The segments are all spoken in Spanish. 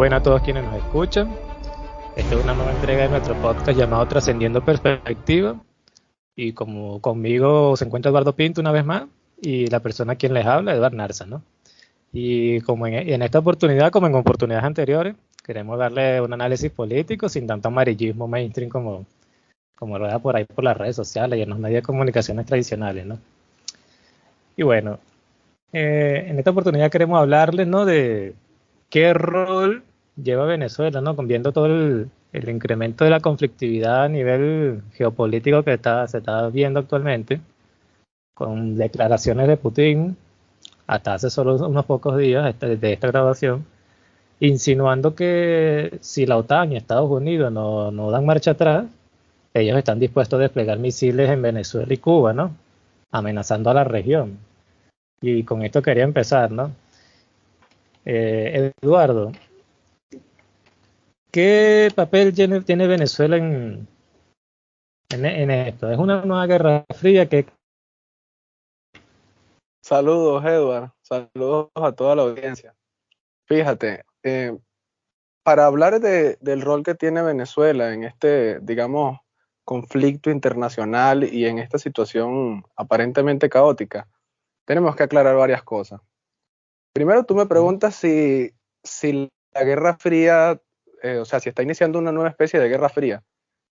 Buenas a todos quienes nos escuchan. Esta es una nueva entrega de nuestro podcast llamado Trascendiendo Perspectiva. Y como conmigo se encuentra Eduardo Pinto una vez más y la persona a quien les habla, Eduardo Narza, ¿no? Y como en, esta oportunidad, como en oportunidades anteriores, queremos darle un análisis político sin tanto amarillismo mainstream como, como rueda por ahí por las redes sociales y en los medios de comunicaciones tradicionales, ¿no? Y bueno, eh, en esta oportunidad queremos hablarles, ¿no? De qué rol lleva Venezuela, ¿no? Viendo todo el, incremento de la conflictividad a nivel geopolítico que está, se está viendo actualmente, con declaraciones de Putin hasta hace solo unos pocos días de esta grabación, insinuando que si la OTAN y Estados Unidos no, no dan marcha atrás, ellos están dispuestos a desplegar misiles en Venezuela y Cuba, ¿no? Amenazando a la región. Y con esto quería empezar, ¿no? Eh, Eduardo, ¿qué papel tiene, Venezuela en, en, esto? ¿Es una nueva guerra fría que... Saludos, Eduardo. Saludos a toda la audiencia. Fíjate, eh, para hablar del rol que tiene Venezuela en este, digamos, conflicto internacional y en esta situación aparentemente caótica, tenemos que aclarar varias cosas. Primero, tú me preguntas si, si la Guerra Fría, eh, o sea, si está iniciando una nueva especie de Guerra Fría.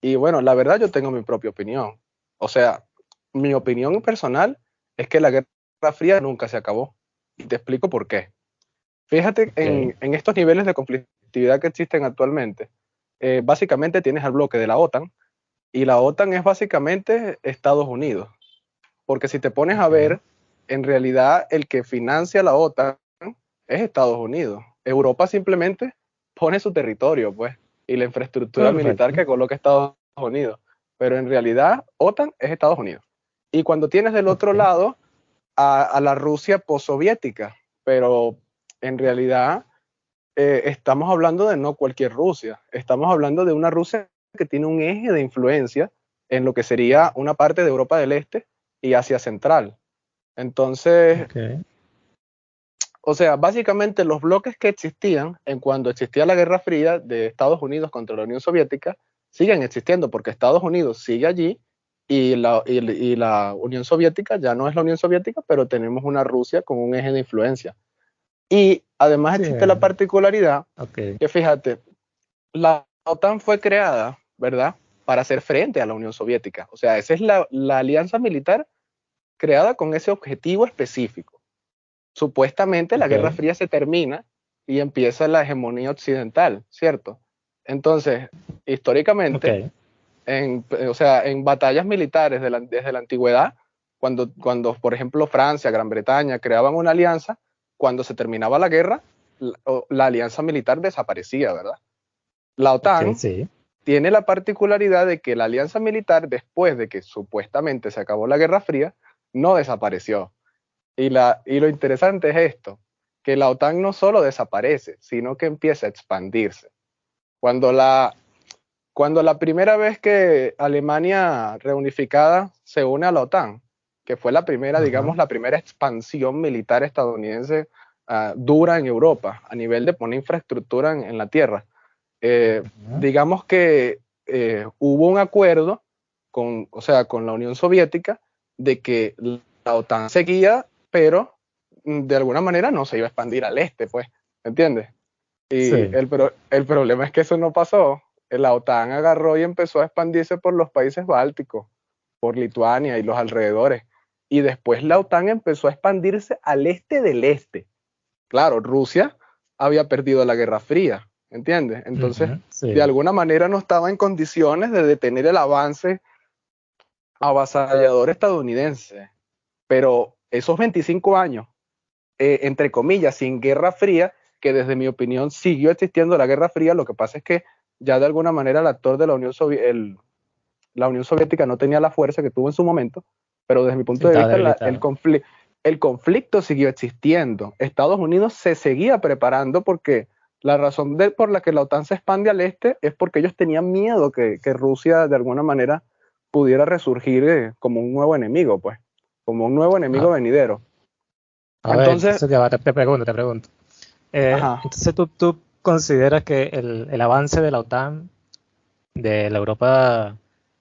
Y bueno, la verdad yo tengo mi propia opinión. O sea, mi opinión personal es que la Guerra Fría nunca se acabó. Y te explico por qué. Fíjate en, en, estos niveles de conflictividad que existen actualmente. Eh, básicamente tienes al bloque de la OTAN, y la OTAN es básicamente Estados Unidos. Porque si te pones a ver, en realidad el que financia la OTAN es Estados Unidos. Europa simplemente pone su territorio, pues, y la infraestructura militar que coloca Estados Unidos. Pero en realidad, OTAN es Estados Unidos. Y cuando tienes del otro lado a, la Rusia postsoviética, pero en realidad eh, estamos hablando de no cualquier Rusia, estamos hablando de una Rusia que tiene un eje de influencia en lo que sería una parte de Europa del Este y Asia Central. Entonces, o sea, básicamente los bloques que existían en cuando existía la Guerra Fría de Estados Unidos contra la Unión Soviética siguen existiendo porque Estados Unidos sigue allí y la, y, la Unión Soviética ya no es la Unión Soviética, pero tenemos una Rusia con un eje de influencia. Y además existe la particularidad que fíjate, la OTAN fue creada ¿verdad? Para hacer frente a la Unión Soviética. O sea, esa es la, alianza militar creada con ese objetivo específico. Supuestamente la Guerra Fría se termina y empieza la hegemonía occidental, ¿cierto? Entonces, históricamente, en, o sea, en batallas militares desde la antigüedad, cuando, cuando, por ejemplo, Francia, Gran Bretaña creaban una alianza, cuando se terminaba la guerra, la, alianza militar desaparecía, ¿verdad? La OTAN sí tiene la particularidad de que la alianza militar, después de que supuestamente se acabó la Guerra Fría, no desapareció. Y, la, y lo interesante es esto, que la OTAN no solo desaparece, sino que empieza a expandirse. Cuando la, cuando la primera vez que Alemania reunificada se une a la OTAN, que fue la primera, digamos, la primera expansión militar estadounidense ah, dura en Europa, a nivel de poner infraestructura en la tierra, eh, digamos que eh, hubo un acuerdo con, o sea, con la Unión Soviética de que la OTAN seguía, pero mm, de alguna manera no se iba a expandir al este, pues, ¿entiendes? Y el, el problema es que eso no pasó. La OTAN agarró y empezó a expandirse por los países bálticos, por Lituania y los alrededores. Y después la OTAN empezó a expandirse al este del este. Claro, Rusia había perdido la Guerra Fría, ¿entiendes? Entonces, de alguna manera no estaba en condiciones de detener el avance avasallador estadounidense. Pero esos 25 años, eh, entre comillas, sin Guerra Fría, que desde mi opinión siguió existiendo la Guerra Fría, lo que pasa es que ya de alguna manera el actor de la Unión, la Unión Soviética no tenía la fuerza que tuvo en su momento, pero desde mi punto de vista el, el conflicto siguió existiendo. Estados Unidos se seguía preparando porque la razón por la que la OTAN se expande al este es porque ellos tenían miedo que, Rusia de alguna manera pudiera resurgir eh, como un nuevo enemigo, pues, como un nuevo enemigo Ah. venidero. A ver, Entonces- te, pregunto, te pregunto. Eh, entonces, ¿tú, tú consideras que el, el avance de la OTAN, de la Europa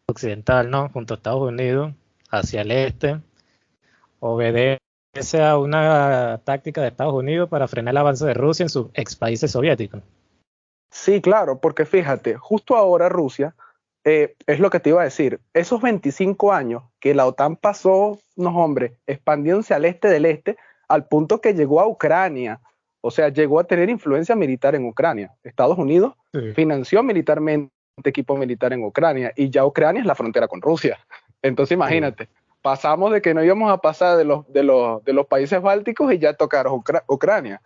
occidental, ¿no? Junto a Estados Unidos, hacia el este, obedece a una táctica de Estados Unidos para frenar el avance de Rusia en sus ex países soviéticos? Sí, claro, porque fíjate, justo ahora Rusia, eh, es lo que te iba a decir, esos 25 años que la OTAN pasó, no hombre, expandiéndose al este del este, al punto que llegó a Ucrania, o sea, llegó a tener influencia militar en Ucrania. Estados Unidos Sí. financió militarmente equipo militar en Ucrania y ya Ucrania es la frontera con Rusia. Entonces imagínate, pasamos de que no íbamos a pasar de los, de los, de los países bálticos y ya tocaron Ucra- Ucrania.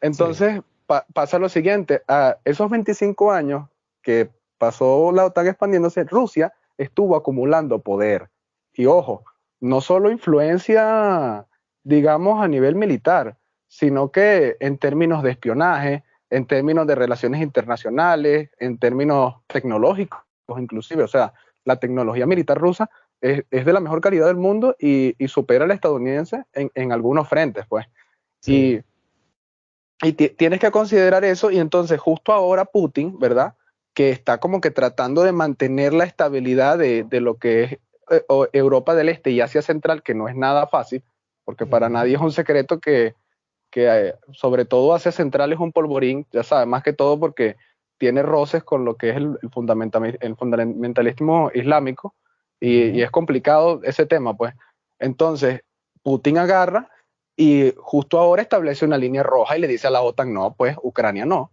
Entonces pa- pasa lo siguiente, a esos 25 años que pasó la OTAN expandiéndose, Rusia estuvo acumulando poder. Y ojo, no solo influencia, digamos, a nivel militar, sino que en términos de espionaje, en términos de relaciones internacionales, en términos tecnológicos inclusive. O sea, la tecnología militar rusa es, es de la mejor calidad del mundo y, y supera a la estadounidense en, en algunos frentes, pues. Sí. Y, y ti- tienes que considerar eso y entonces justo ahora Putin, ¿verdad? Que está como que tratando de mantener la estabilidad de, de lo que es eh, Europa del Este y Asia Central, que no es nada fácil, porque para nadie es un secreto que, que eh, sobre todo Asia Central es un polvorín, ya sabes, más que todo porque tiene roces con lo que es el, el, fundamentami- el fundamentalismo islámico y, es complicado ese tema, pues. Entonces, Putin agarra y justo ahora establece una línea roja y le dice a la OTAN, no, pues Ucrania no.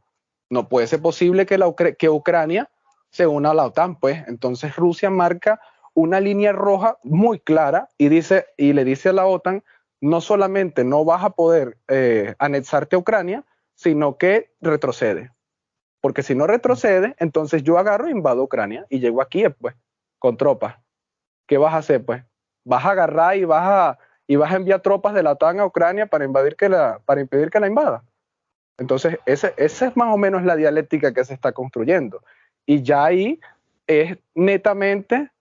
No puede ser posible que, la Ucra- que Ucrania se una a la OTAN, pues. Entonces Rusia marca una línea roja muy clara y, dice, y le dice a la OTAN, no solamente no vas a poder eh, anexarte a Ucrania, sino que retrocede. Porque si no retrocede, entonces yo agarro e invado Ucrania y llego aquí, pues, con tropas. ¿Qué vas a hacer, pues? Vas a agarrar y vas a, y vas a enviar tropas de la OTAN a Ucrania para, invadir que la, para impedir que la invada. Entonces, esa es más o menos la dialéctica que se está construyendo. Y ya ahí es netamente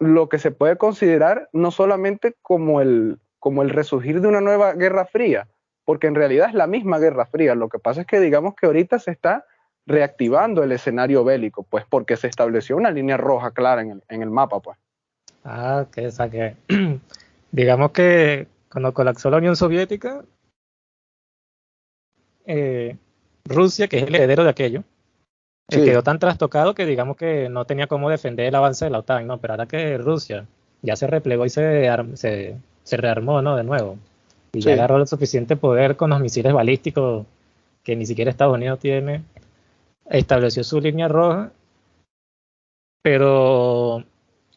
lo que se puede considerar no solamente como el, como el resurgir de una nueva guerra fría, porque en realidad es la misma guerra fría. Lo que pasa es que digamos que ahorita se está reactivando el escenario bélico, pues porque se estableció una línea roja clara en el, en el mapa, pues. Ah, que, o sea, que digamos que cuando colapsó la Unión Soviética, eh, Rusia, que es el heredero de aquello, eh, Sí. quedó tan trastocado que digamos que no tenía cómo defender el avance de la OTAN, ¿no? Pero ahora que Rusia ya se replegó y se, se, se rearmó, ¿no? De nuevo, y Sí. ya agarró el suficiente poder con los misiles balísticos que ni siquiera Estados Unidos tiene, estableció su línea roja, pero,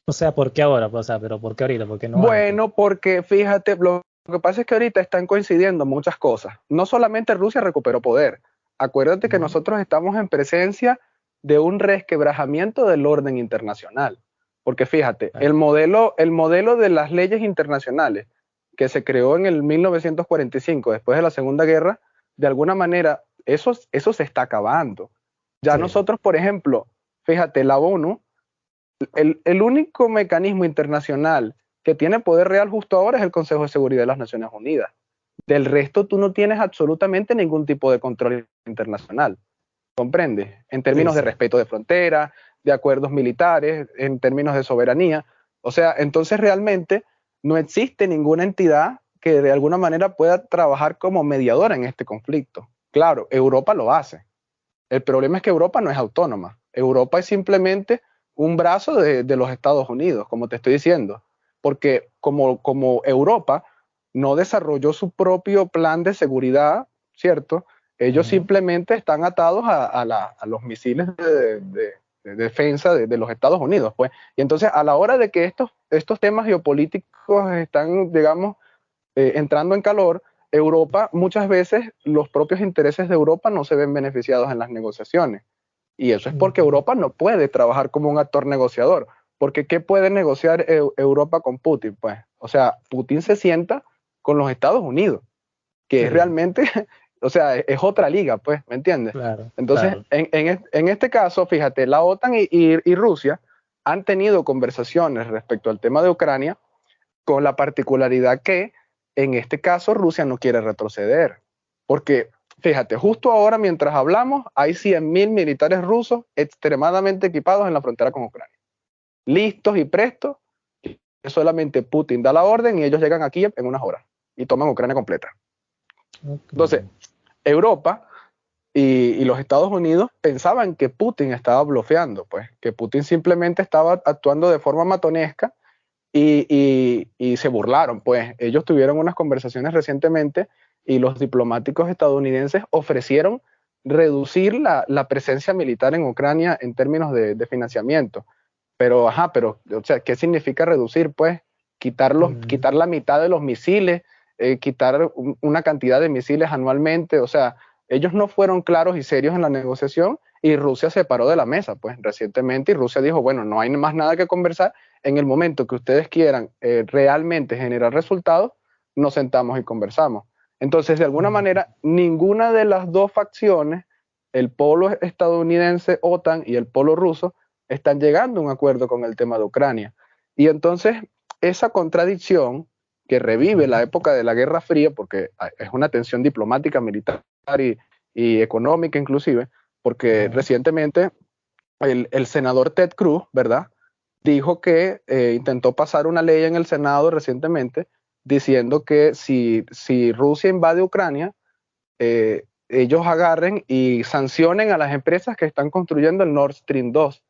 o sea, ¿por qué ahora? O sea, pero ¿por qué ahorita? ¿Por qué no antes? Bueno, porque fíjate, lo, que pasa es que ahorita están coincidiendo muchas cosas. No solamente Rusia recuperó poder. Acuérdate que nosotros estamos en presencia de un resquebrajamiento del orden internacional. Porque fíjate, el modelo, el modelo de las leyes internacionales que se creó en el 1945, después de la Segunda Guerra, de alguna manera, eso, eso se está acabando. Ya Sí. nosotros, por ejemplo, fíjate, la ONU, el, el único mecanismo internacional que tiene poder real justo ahora es el Consejo de Seguridad de las Naciones Unidas. Del resto, tú no tienes absolutamente ningún tipo de control internacional. ¿Comprendes? En términos Sí, de respeto de fronteras, de acuerdos militares, en términos de soberanía. O sea, entonces realmente no existe ninguna entidad que de alguna manera pueda trabajar como mediadora en este conflicto. Claro, Europa lo hace. El problema es que Europa no es autónoma. Europa es simplemente un brazo de, de los Estados Unidos, como te estoy diciendo. Porque como, como Europa no desarrolló su propio plan de seguridad, ¿cierto? Ellos simplemente están atados a, a la- a los misiles de, de- de defensa de, de los Estados Unidos, pues. Y entonces, a la hora de que estos, estos temas geopolíticos están, digamos, eh, entrando en calor, Europa, muchas veces los propios intereses de Europa no se ven beneficiados en las negociaciones. Y eso es porque Ujú. Europa no puede trabajar como un actor negociador. Porque ¿qué puede negociar Eu- Europa con Putin? Pues, o sea, Putin se sienta con los Estados Unidos, que es realmente, o sea, es, es otra liga, pues, ¿me entiendes? Claro, Entonces, claro. en, en en este caso, fíjate, la OTAN y, y- y Rusia han tenido conversaciones respecto al tema de Ucrania, con la particularidad que en este caso Rusia no quiere retroceder, porque fíjate, justo ahora mientras hablamos hay 100.000 militares rusos extremadamente equipados en la frontera con Ucrania, listos y prestos, solamente Putin da la orden y ellos llegan aquí en unas horas y toman Ucrania completa. Entonces, Europa y, los Estados Unidos pensaban que Putin estaba bloqueando, pues, que Putin simplemente estaba actuando de forma matonesca y, se burlaron, pues. Ellos tuvieron unas conversaciones recientemente y los diplomáticos estadounidenses ofrecieron reducir la, presencia militar en Ucrania en términos de, financiamiento. Pero, ajá, pero, o sea, ¿qué significa reducir? Pues quitar, quitar la mitad de los misiles, eh, quitar una cantidad de misiles anualmente, o sea, ellos no fueron claros y serios en la negociación y Rusia se paró de la mesa, pues recientemente, y Rusia dijo, bueno, no hay más nada que conversar, en el momento que ustedes quieran eh, realmente generar resultados, nos sentamos y conversamos. Entonces, de alguna manera, ninguna de las dos facciones, el polo estadounidense OTAN y el polo ruso, están llegando a un acuerdo con el tema de Ucrania. Y entonces, esa contradicción que revive la época de la Guerra Fría, porque es una tensión diplomática, militar y, económica inclusive, porque recientemente el, senador Ted Cruz, ¿verdad? Dijo que eh, intentó pasar una ley en el Senado recientemente diciendo que si, si Rusia invade Ucrania, eh, ellos agarren y sancionen a las empresas que están construyendo el Nord Stream 2,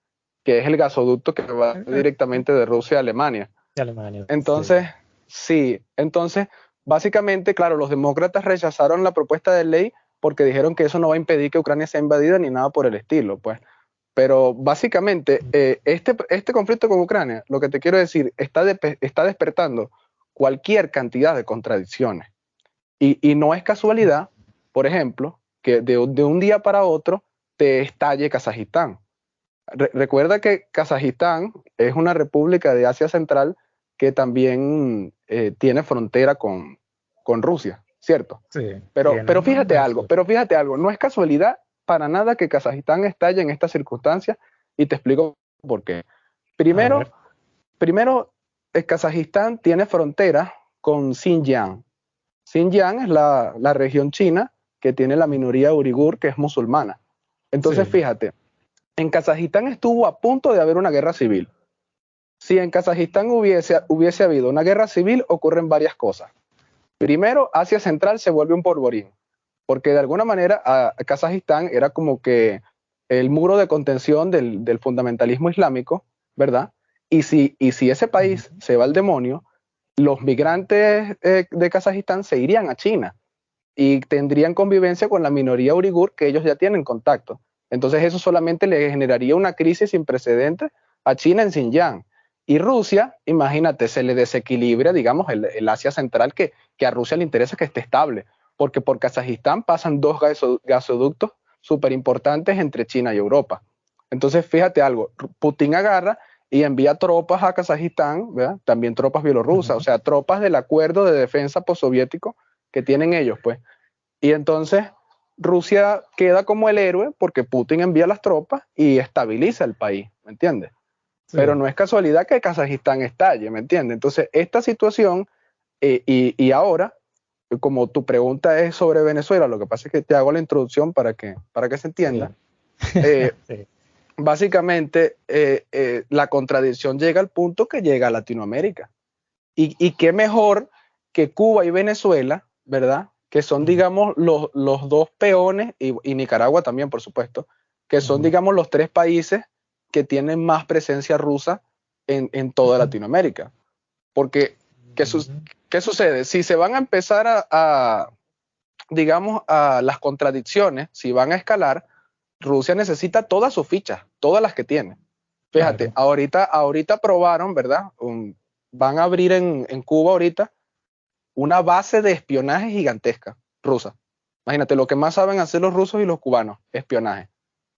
que es el gasoducto que va directamente de Rusia a Alemania. Alemania entonces, sí. entonces, básicamente, claro, los demócratas rechazaron la propuesta de ley porque dijeron que eso no va a impedir que Ucrania sea invadida ni nada por el estilo, pues. Pero básicamente, eh, este, este conflicto con Ucrania, lo que te quiero decir, está, está despertando cualquier cantidad de contradicciones. Y, no es casualidad, por ejemplo, que de, un día para otro te estalle Kazajistán. recuerda que Kazajistán es una república de Asia Central que también eh, tiene frontera con, con Rusia. ¿cierto? Sí. Pero, pero fíjate algo, pero fíjate algo, no es casualidad para nada que Kazajistán estalle en estas circunstancias y te explico por qué. Primero, primero el Kazajistán tiene frontera con Xinjiang. Xinjiang es la, región china que tiene la minoría urigur que es musulmana. Entonces, fíjate, en Kazajistán estuvo a punto de haber una guerra civil. Si en Kazajistán hubiese, hubiese habido una guerra civil, ocurren varias cosas. Primero, Asia Central se vuelve un polvorín, porque de alguna manera a, Kazajistán era como que el muro de contención del, fundamentalismo islámico, ¿verdad? Y si, y si ese país se va al demonio, los migrantes eh, de Kazajistán se irían a China y tendrían convivencia con la minoría urigur que ellos ya tienen contacto. Entonces eso solamente le generaría una crisis sin precedentes a China en Xinjiang. Y Rusia, imagínate, se le desequilibra, digamos, el, Asia Central, que, que, a Rusia le interesa que esté estable, porque por Kazajistán pasan dos gasoductos súper importantes entre China y Europa. Entonces, fíjate algo, Putin agarra y envía tropas a Kazajistán, ¿verdad? también tropas bielorrusas, o sea, tropas del acuerdo de defensa postsoviético que tienen ellos, pues. Y entonces Rusia queda como el héroe porque Putin envía las tropas y estabiliza el país, ¿me entiendes? Pero no es casualidad que Kazajistán estalle, ¿me entiendes? Entonces, esta situación, eh, y, ahora, como tu pregunta es sobre Venezuela, lo que pasa es que te hago la introducción para que, para que se entienda. Eh, básicamente, eh, la contradicción llega al punto que llega a Latinoamérica. Y, qué mejor que Cuba y Venezuela, ¿verdad? Que son, digamos, los, dos peones, y, y Nicaragua también, por supuesto, que son, digamos, los tres países que tienen más presencia rusa en, toda Latinoamérica. Porque, ¿qué, sucede? Si se van a empezar a, digamos, a las contradicciones, si van a escalar, Rusia necesita todas sus fichas, todas las que tiene. Fíjate, ahorita, ahorita probaron, ¿verdad? van a abrir en, en, Cuba ahorita una base de espionaje gigantesca rusa. Imagínate, lo que más saben hacer los rusos y los cubanos, espionaje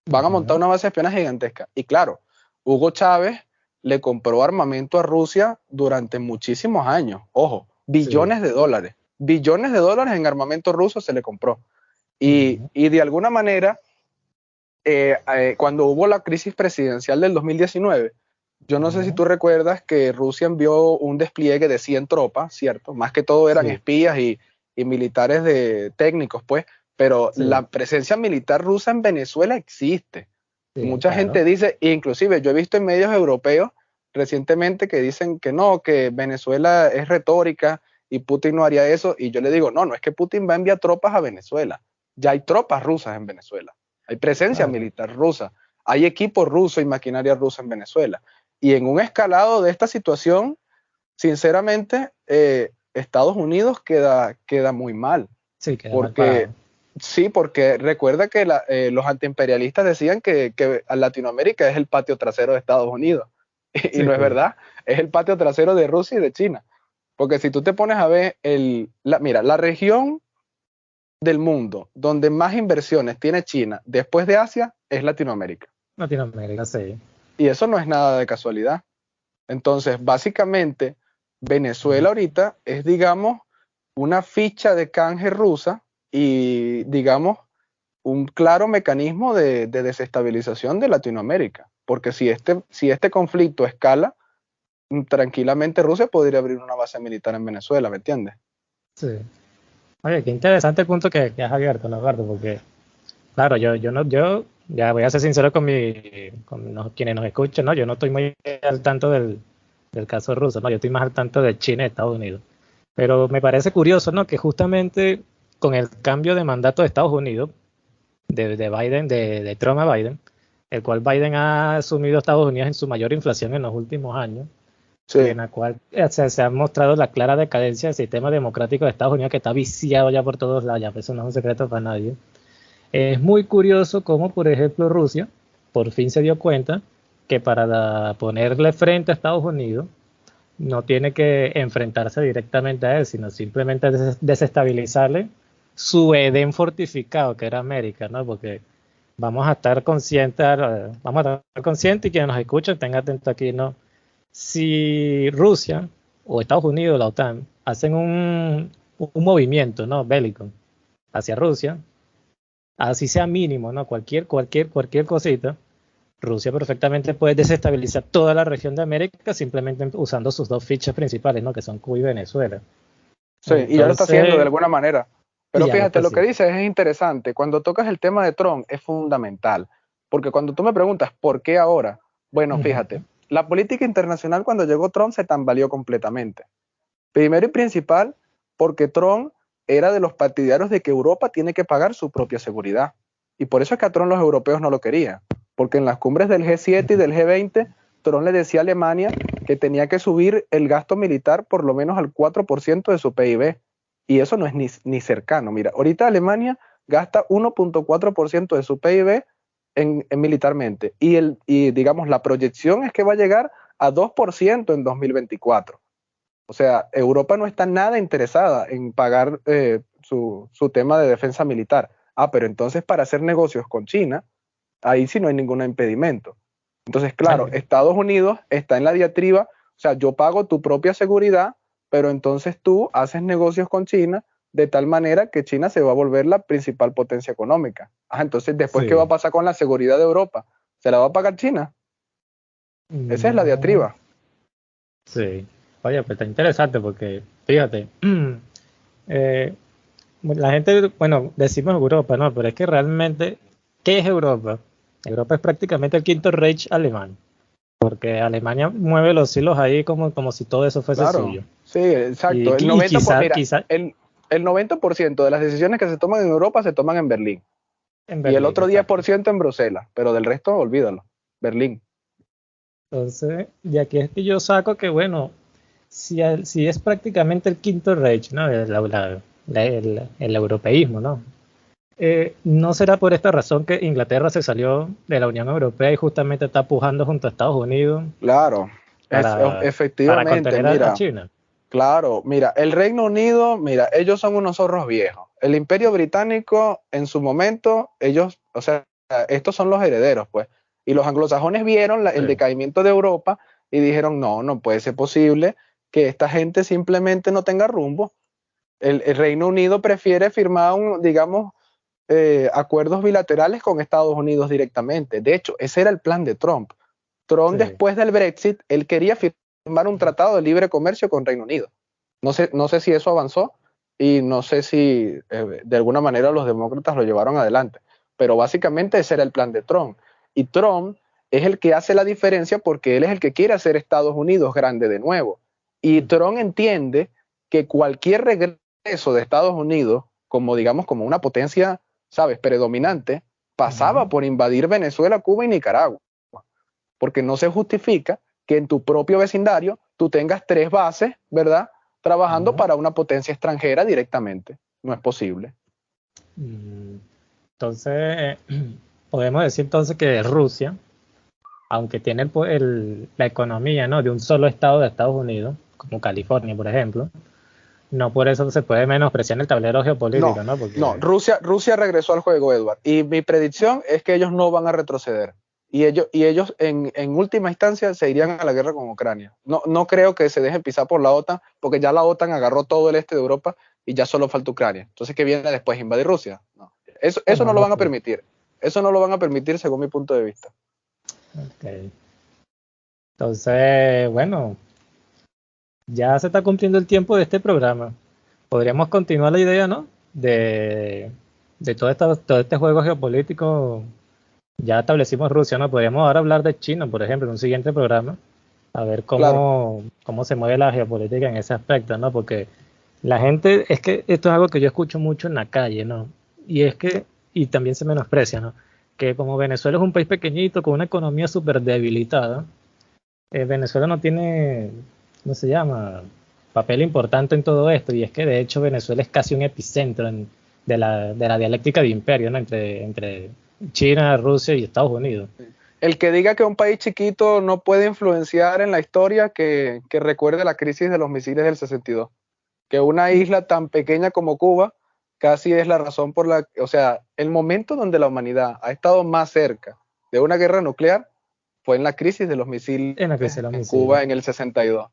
van a montar una base de espionaje gigantesca. Y claro, Hugo Chávez le compró armamento a Rusia durante muchísimos años. Ojo, billones de dólares. Billones de dólares en armamento ruso se le compró. Y, de alguna manera, eh, eh, cuando hubo la crisis presidencial del 2019, Yo no sé si tú recuerdas que Rusia envió un despliegue de 100 tropas, ¿cierto? Más que todo eran espías y, militares de técnicos, pues, pero la presencia militar rusa en Venezuela existe. Mucha gente dice, inclusive yo he visto en medios europeos recientemente que dicen que no, que Venezuela es retórica y Putin no haría eso. Y yo le digo, no, no es que Putin va a enviar tropas a Venezuela. Ya hay tropas rusas en Venezuela. Hay presencia militar rusa. Hay equipo ruso y maquinaria rusa en Venezuela. Y en un escalado de esta situación, sinceramente, eh, Estados Unidos queda, queda muy mal. Sí, queda porque, Sí, porque recuerda que eh, los antiimperialistas decían que, que Latinoamérica es el patio trasero de Estados Unidos. Y, no es verdad, es el patio trasero de Rusia y de China. Porque si tú te pones a ver, el, la, mira, la región del mundo donde más inversiones tiene China después de Asia es Latinoamérica. Latinoamérica, sí. Y eso no es nada de casualidad. Entonces, básicamente, Venezuela ahorita es, digamos, una ficha de canje rusa y, digamos, un claro mecanismo de desestabilización de Latinoamérica. Porque si este, si este conflicto escala, mm, tranquilamente Rusia podría abrir una base militar en Venezuela, ¿me entiendes? Sí. Oye, qué interesante el punto que, has abierto, ¿no, Porque, claro, yo, yo no, yo ya voy a ser sincero con, mi, con quienes nos escuchan, ¿no? Yo no estoy muy al tanto del, caso ruso, ¿no? Yo estoy más al tanto de China y Estados Unidos. Pero me parece curioso, ¿no? Que justamente con el cambio de mandato de Estados Unidos, de, de Biden, de, de Trump a Biden, el cual Biden ha asumido Estados Unidos en su mayor inflación en los últimos años, en la cual eh, se, ha mostrado la clara decadencia del sistema democrático de Estados Unidos, que está viciado ya por todos lados, ya, eso no es un secreto para nadie. Es muy curioso cómo, por ejemplo, Rusia por fin se dio cuenta que para ponerle frente a Estados Unidos no tiene que enfrentarse directamente a él, sino simplemente desestabilizarle su Edén fortificado, que era América, ¿no? Porque vamos a estar conscientes, vamos a estar conscientes y quienes nos escuchan tengan atento aquí, ¿no? Si Rusia o Estados Unidos, la OTAN, hacen un, movimiento, ¿no? Bélico hacia Rusia, así sea mínimo, ¿no? Cualquier, cualquier, cualquier cosita, Rusia perfectamente puede desestabilizar toda la región de América simplemente usando sus dos fichas principales, ¿no? Que son Cuba y Venezuela. Sí, y ya lo está haciendo de alguna manera. Pero fíjate, lo que dices es interesante. Cuando tocas el tema de Trump es fundamental, porque cuando tú me preguntas por qué ahora, bueno, fíjate, la política internacional cuando llegó Trump se tambaleó completamente. Primero y principal, porque Trump era de los partidarios de que Europa tiene que pagar su propia seguridad. Y por eso es que a Trump los europeos no lo querían, porque en las cumbres del G7 y del G20, Trump le decía a Alemania que tenía que subir el gasto militar por lo menos al 4% de su PIB y eso no es ni, cercano. Mira, ahorita Alemania gasta 1.4% de su PIB en, militarmente y, el, y digamos la proyección es que va a llegar a 2% en 2024. O sea, Europa no está nada interesada en pagar eh, su, tema de defensa militar. Ah, pero entonces para hacer negocios con China, ahí sí no hay ningún impedimento. Entonces, claro, Estados Unidos está en la diatriba, o sea, yo pago tu propia seguridad, pero entonces tú haces negocios con China de tal manera que China se va a volver la principal potencia económica. Ah, entonces después, ¿qué va a pasar con la seguridad de Europa? ¿Se la va a pagar China? Esa es la diatriba. Sí. Oye, pues está interesante porque, fíjate, eh, la gente, bueno, decimos Europa, ¿no? Pero es que realmente, ¿qué es Europa? Europa es prácticamente el quinto Reich alemán. Porque Alemania mueve los hilos ahí como, como si todo eso fuese suyo. Sí, exacto. el, 90%, el, 90 de las decisiones que se toman en Europa se toman en Berlín. y el otro 10% en Bruselas. Pero del resto, olvídalo. Berlín. Entonces, y aquí es que yo saco que, bueno, si, si es prácticamente el quinto Reich, ¿no? el europeísmo, ¿no? Eh, ¿No será por esta razón que Inglaterra se salió de la Unión Europea y justamente está pujando junto a Estados Unidos? Claro, efectivamente. mira, China. Claro, mira, el Reino Unido, mira, ellos son unos zorros viejos. El Imperio Británico, en su momento, ellos, o sea, estos son los herederos, pues. Y los anglosajones vieron el decaimiento de Europa y dijeron, no, no puede ser posible que esta gente simplemente no tenga rumbo. el Reino Unido prefiere firmar un, digamos, eh, acuerdos bilaterales con Estados Unidos directamente. De hecho, ese era el plan de Trump. Trump después del Brexit, él quería firmar un tratado de libre comercio con Reino Unido. No sé, no sé si eso avanzó y no sé si eh, de alguna manera los demócratas lo llevaron adelante, pero básicamente ese era el plan de Trump. Y Trump es el que hace la diferencia porque él es el que quiere hacer Estados Unidos grande de nuevo. Y Trump entiende que cualquier regreso de Estados Unidos, como digamos, como una potencia, ¿sabes?, predominante, pasaba por invadir Venezuela, Cuba y Nicaragua. Porque no se justifica que en tu propio vecindario tú tengas tres bases, ¿verdad?, trabajando para una potencia extranjera directamente. No es posible. Mm, entonces, podemos decir entonces que Rusia, aunque tiene la economía ¿no? de un solo estado de Estados Unidos, como California, por ejemplo, no por eso se puede menospreciar el tablero geopolítico, ¿no? No, Rusia, Rusia regresó al juego, Edward. Y mi predicción es que ellos no van a retroceder. Y ellos, y ellos en, última instancia se irían a la guerra con Ucrania. No, no creo que se dejen pisar por la OTAN, porque ya la OTAN agarró todo el este de Europa y ya solo falta Ucrania. Entonces, ¿qué viene después? ¿Invadir Rusia? No. Eso, eso no lo van a permitir. Eso no lo van a permitir según mi punto de vista. Ok. Entonces, bueno, ya se está cumpliendo el tiempo de este programa. Podríamos continuar la idea, ¿no? De, de todo, todo este juego geopolítico. Ya establecimos Rusia, ¿no? Podríamos ahora hablar de China, por ejemplo, en un siguiente programa. A ver cómo, cómo se mueve la geopolítica en ese aspecto, ¿no? Porque la gente, es que esto es algo que yo escucho mucho en la calle, ¿no? Y es que, y también se menosprecia, ¿no? Que como Venezuela es un país pequeñito con una economía súper debilitada, eh, Venezuela no tiene ¿cómo se llama? Papel importante en todo esto, y es que de hecho Venezuela es casi un epicentro de, la, de, la, dialéctica de imperio, ¿no? Entre, entre China, Rusia y Estados Unidos. El que diga que un país chiquito no puede influenciar en la historia, que, que recuerde la crisis de los misiles del 62. Que una isla tan pequeña como Cuba casi es la razón por la, o sea, el momento donde la humanidad ha estado más cerca de una guerra nuclear fue en la crisis de los misiles en, en Cuba en el 62.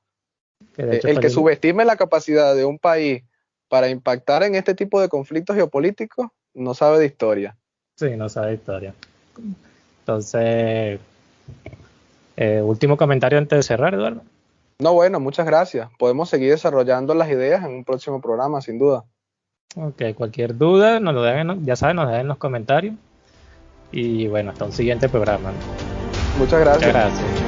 Eh, el que subestime la capacidad de un país para impactar en este tipo de conflictos geopolíticos no sabe de historia. Sí, no sabe historia. Entonces, eh, último comentario antes de cerrar, Eduardo. No, bueno, muchas gracias. Podemos seguir desarrollando las ideas en un próximo programa, sin duda. Ok, cualquier duda, nos lo dejen, ya saben, nos dejen en los comentarios. Y bueno, hasta un siguiente programa. Muchas gracias. Muchas gracias.